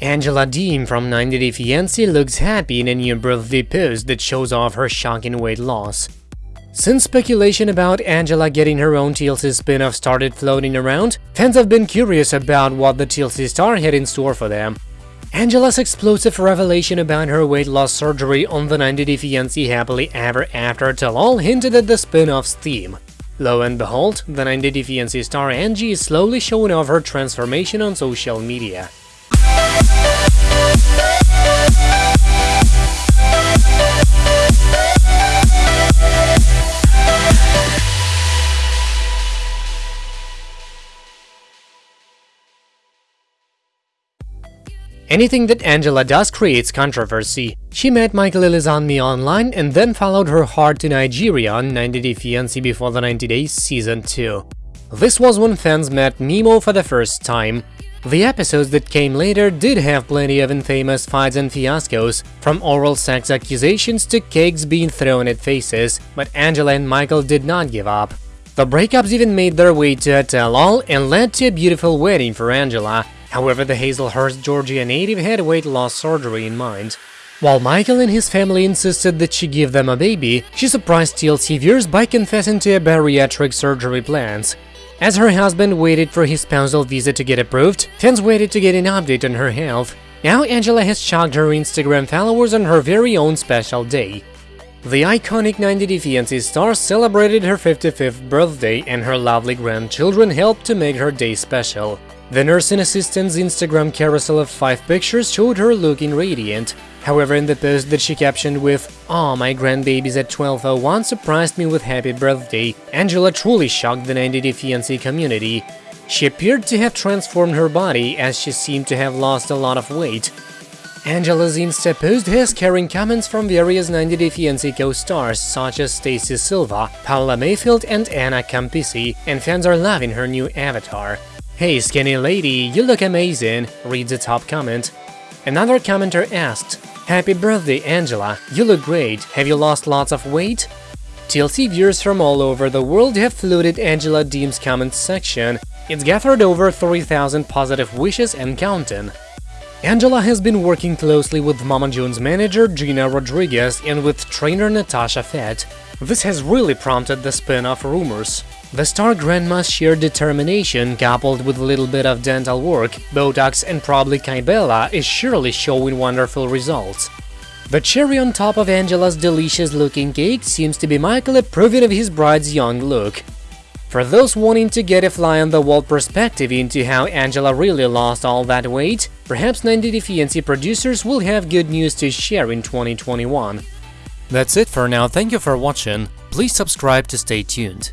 Angela Deem from 90 Day Fiancé looks happy in a new birthday post that shows off her shocking weight loss. Since speculation about Angela getting her own TLC spin-off started floating around, fans have been curious about what the TLC star had in store for them. Angela's explosive revelation about her weight loss surgery on the 90 Day Fiancé Happily Ever After tell-all hinted at the spin-off's theme. Lo and behold, the 90 Day Fiancé star Angie is slowly showing off her transformation on social media. Anything that Angela does creates controversy. She met Michael Ilesanmi online and then followed her heart to Nigeria on 90 Day Fiancé before the 90 Days Season 2. This was when fans met Meemaw for the first time. The episodes that came later did have plenty of infamous fights and fiascos, from oral sex accusations to cakes being thrown at faces, but Angela and Michael did not give up. The breakups even made their way to a tell-all and led to a beautiful wedding for Angela, However, the Hazlehurst, Georgia native had weight loss surgery in mind. While Michael and his family insisted that she give them a baby, she surprised TLC viewers by confessing to a bariatric surgery plans. As her husband waited for his spousal visa to get approved, fans waited to get an update on her health. Now Angela has shocked her Instagram followers on her very own special day. The iconic 90 Day Fiancé star celebrated her 55th birthday and her lovely grandchildren helped to make her day special. The nursing assistant's Instagram carousel of five pictures showed her looking radiant. However, in the post that she captioned with "Ah, my grandbabies at 1201 surprised me with happy birthday," Angela truly shocked the 90 Day Fiancé community. She appeared to have transformed her body as she seemed to have lost a lot of weight. Angela's Insta post has carrying comments from various 90 Day Fiancé co-stars such as Stacy Silva, Paola Mayfield and Anna Campisi, and fans are loving her new avatar. Hey skinny lady, you look amazing, reads the top comment. Another commenter asked, Happy birthday Angela, you look great, have you lost lots of weight? TLC viewers from all over the world have flooded Angela Deem's comment section, it's gathered over 3000 positive wishes and counting. Angela has been working closely with Mama Jones manager Gina Rodriguez and with trainer Natasha Fett. This has really prompted the spin-off rumors. The star grandma's sheer determination, coupled with a little bit of dental work, Botox and probably Kybella, is surely showing wonderful results. The cherry on top of Angela's delicious-looking cake seems to be Michael approving of his bride's young look. For those wanting to get a fly-on-the-wall perspective into how Angela really lost all that weight, perhaps 90 Day Fiancé producers will have good news to share in 2021. That's it for now, thank you for watching, please subscribe to stay tuned.